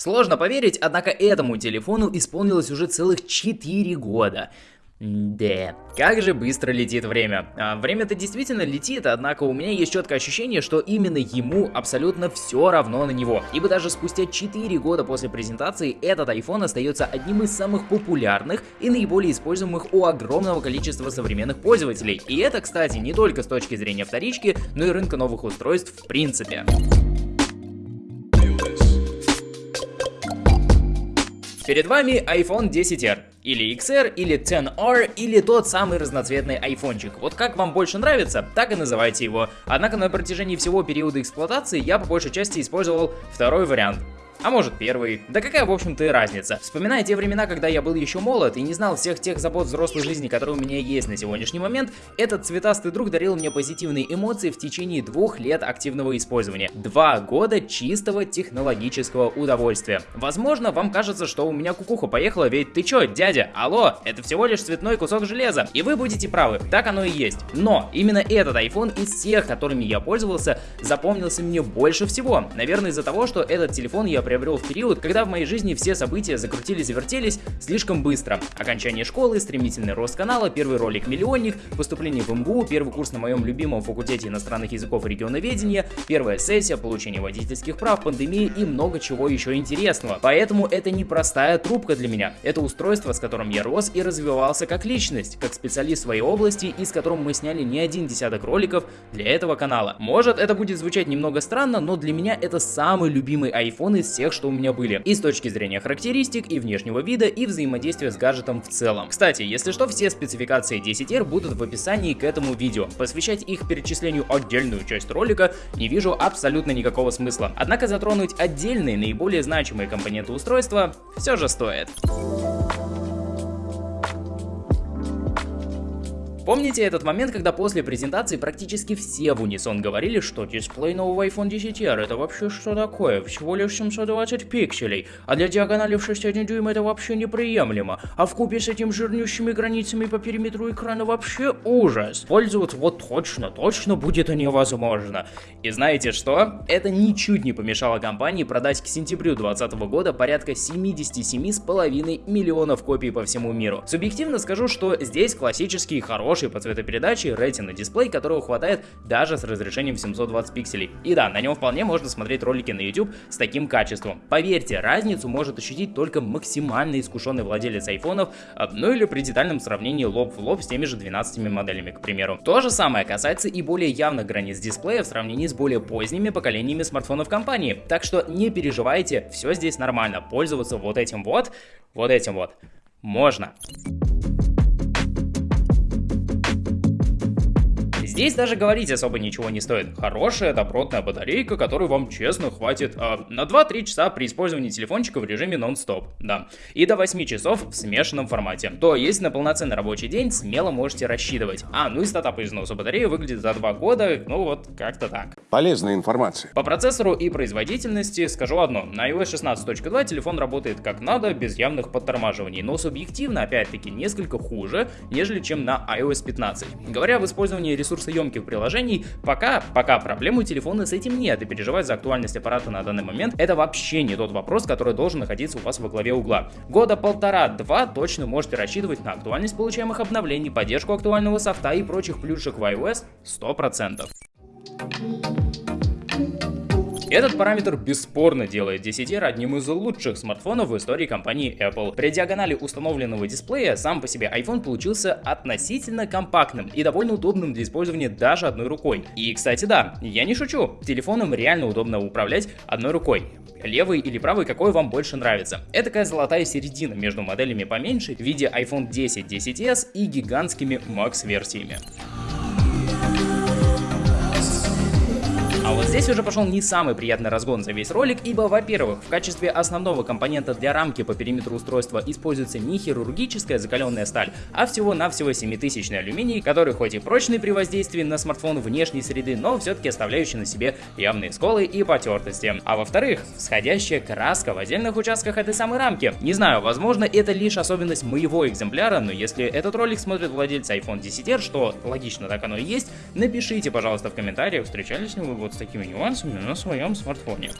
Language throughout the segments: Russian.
Сложно поверить, однако этому телефону исполнилось уже целых 4 года. Да, как же быстро летит время. А, Время-то действительно летит, однако у меня есть четкое ощущение, что именно ему абсолютно все равно на него. Ибо даже спустя 4 года после презентации этот iPhone остается одним из самых популярных и наиболее используемых у огромного количества современных пользователей. И это, кстати, не только с точки зрения вторички, но и рынка новых устройств в принципе. Перед вами iPhone 10R. Или XR, или 10R, или тот самый разноцветный айфончик. Вот как вам больше нравится, так и называйте его. Однако на протяжении всего периода эксплуатации я по большей части использовал второй вариант. А может первый. Да какая в общем-то и разница. Вспоминая те времена, когда я был еще молод и не знал всех тех забот взрослой жизни, которые у меня есть на сегодняшний момент, этот цветастый друг дарил мне позитивные эмоции в течение двух лет активного использования. Два года чистого технологического удовольствия. Возможно, вам кажется, что у меня кукуха поехала, ведь ты чё, дядя, алло, это всего лишь цветной кусок железа. И вы будете правы, так оно и есть. Но именно этот iPhone из всех, которыми я пользовался, запомнился мне больше всего. Наверное, из-за того, что этот телефон я приобрел в период, когда в моей жизни все события закрутились и вертелись слишком быстро. Окончание школы, стремительный рост канала, первый ролик «Миллионник», поступление в МГУ, первый курс на моем любимом факультете иностранных языков и регионоведения, первая сессия, получение водительских прав, пандемия и много чего еще интересного. Поэтому это не простая трубка для меня. Это устройство, с которым я рос и развивался как личность, как специалист своей области и с которым мы сняли не один десяток роликов для этого канала. Может это будет звучать немного странно, но для меня это самый любимый iPhone из всех, что у меня были. И с точки зрения характеристик, и внешнего вида, и взаимодействия с гаджетом в целом. Кстати, если что, все спецификации 10R будут в описании к этому видео. Посвящать их перечислению отдельную часть ролика не вижу абсолютно никакого смысла. Однако затронуть отдельные, наиболее значимые компоненты устройства все же стоит. Помните этот момент, когда после презентации практически все в унисон говорили, что дисплей нового iPhone 10R это вообще что такое? Всего лишь 720 пикселей, а для диагонали в 6,1 дюйм это вообще неприемлемо, а в купе с этими жирнющими границами по периметру экрана вообще ужас. Пользоваться вот точно, точно будет невозможно. И знаете что? Это ничуть не помешало компании продать к сентябрю 2020 года порядка 77,5 миллионов копий по всему миру. Субъективно скажу, что здесь классический хороший хороший по цветопередаче Retina дисплей, которого хватает даже с разрешением 720 пикселей. И да, на нем вполне можно смотреть ролики на YouTube с таким качеством. Поверьте, разницу может ощутить только максимально искушенный владелец айфонов, а, ну или при детальном сравнении лоб в лоб с теми же 12 моделями, к примеру. То же самое касается и более явных границ дисплея в сравнении с более поздними поколениями смартфонов компании. Так что не переживайте, все здесь нормально. Пользоваться вот этим вот, вот этим вот можно. Здесь даже говорить особо ничего не стоит. Хорошая добротная батарейка, которую вам честно хватит э, на 2-3 часа при использовании телефончика в режиме нон-стоп, да. И до 8 часов в смешанном формате. То есть на полноценный рабочий день смело можете рассчитывать. А, ну и стата по износу батареи выглядит за 2 года, ну вот как-то так. Полезная информация. По процессору и производительности скажу одно. На iOS 16.2 телефон работает как надо, без явных подтормаживаний, но субъективно, опять-таки, несколько хуже, нежели чем на iOS 15. Говоря об использовании ресурса ресурсоемких приложений, пока, пока проблем у телефона с этим нет, и переживать за актуальность аппарата на данный момент это вообще не тот вопрос, который должен находиться у вас во главе угла. Года полтора-два точно можете рассчитывать на актуальность получаемых обновлений, поддержку актуального софта и прочих плюшек в iOS 100%. Этот параметр бесспорно делает 10R одним из лучших смартфонов в истории компании Apple. При диагонали установленного дисплея сам по себе iPhone получился относительно компактным и довольно удобным для использования даже одной рукой. И, кстати, да, я не шучу, телефоном реально удобно управлять одной рукой. Левый или правый, какой вам больше нравится. Это такая золотая середина между моделями поменьше в виде iPhone 10, 10s и гигантскими Max версиями. Здесь уже пошел не самый приятный разгон за весь ролик, ибо, во-первых, в качестве основного компонента для рамки по периметру устройства используется не хирургическая закаленная сталь, а всего-навсего 7000 алюминий, который хоть и прочный при воздействии на смартфон внешней среды, но все-таки оставляющий на себе явные сколы и потертости. А во-вторых, сходящая краска в отдельных участках этой самой рамки. Не знаю, возможно это лишь особенность моего экземпляра, но если этот ролик смотрит владельцы iPhone 10R, что логично так оно и есть, напишите, пожалуйста, в комментариях, встречались ли вы вот с такими нюансами на своем смартфоне.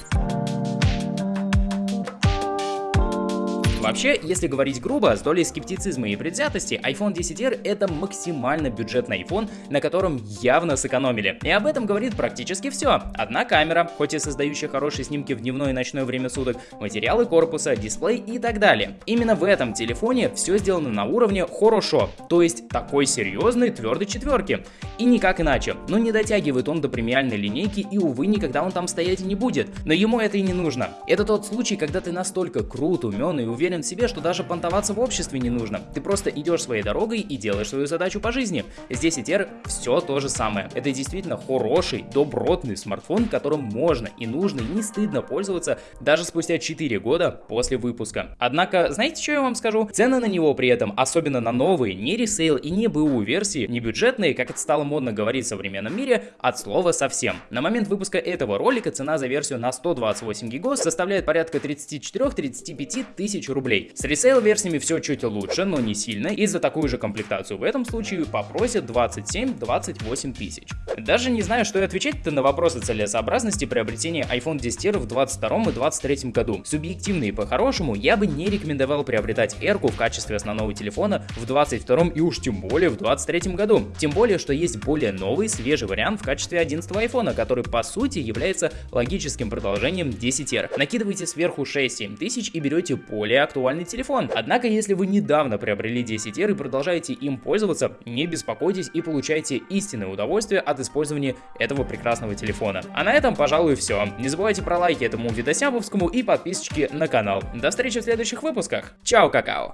Вообще, если говорить грубо, с долей скептицизма и предвзятости, iPhone 10R это максимально бюджетный iPhone, на котором явно сэкономили. И об этом говорит практически все. Одна камера, хоть и создающая хорошие снимки в дневное и ночное время суток, материалы корпуса, дисплей и так далее. Именно в этом телефоне все сделано на уровне хорошо, то есть такой серьезной твердой четверки. И никак иначе. Но не дотягивает он до премиальной линейки и, увы, никогда он там стоять не будет. Но ему это и не нужно. Это тот случай, когда ты настолько крут, умен и уверен в себе, что даже понтоваться в обществе не нужно. Ты просто идешь своей дорогой и делаешь свою задачу по жизни. Здесь и теперь все то же самое. Это действительно хороший, добротный смартфон, которым можно и нужно и не стыдно пользоваться даже спустя 4 года после выпуска. Однако, знаете, что я вам скажу? Цены на него при этом, особенно на новые, не ресейл и не БУ версии, не бюджетные, как это стало модно говорить в современном мире, от слова совсем. На момент выпуска этого ролика цена за версию на 128 гигов составляет порядка 34-35 тысяч рублей. С ресейл версиями все чуть лучше, но не сильно, и за такую же комплектацию в этом случае попросят 27-28 тысяч. Даже не знаю, что и отвечать-то на вопросы целесообразности приобретения iPhone 10 в 22 и 23 году. Субъективно и по-хорошему, я бы не рекомендовал приобретать R в качестве основного телефона в 22 и уж тем более в 23 году. Тем более, что есть более новый, свежий вариант в качестве 11 iPhone, который по сути является логическим продолжением 10R. Накидывайте сверху 6-7 тысяч и берете более актуальный телефон. Однако, если вы недавно приобрели 10R и продолжаете им пользоваться, не беспокойтесь и получайте истинное удовольствие от использования этого прекрасного телефона. А на этом, пожалуй, все. Не забывайте про лайки этому видосябовскому и подписочки на канал. До встречи в следующих выпусках. Чао, какао!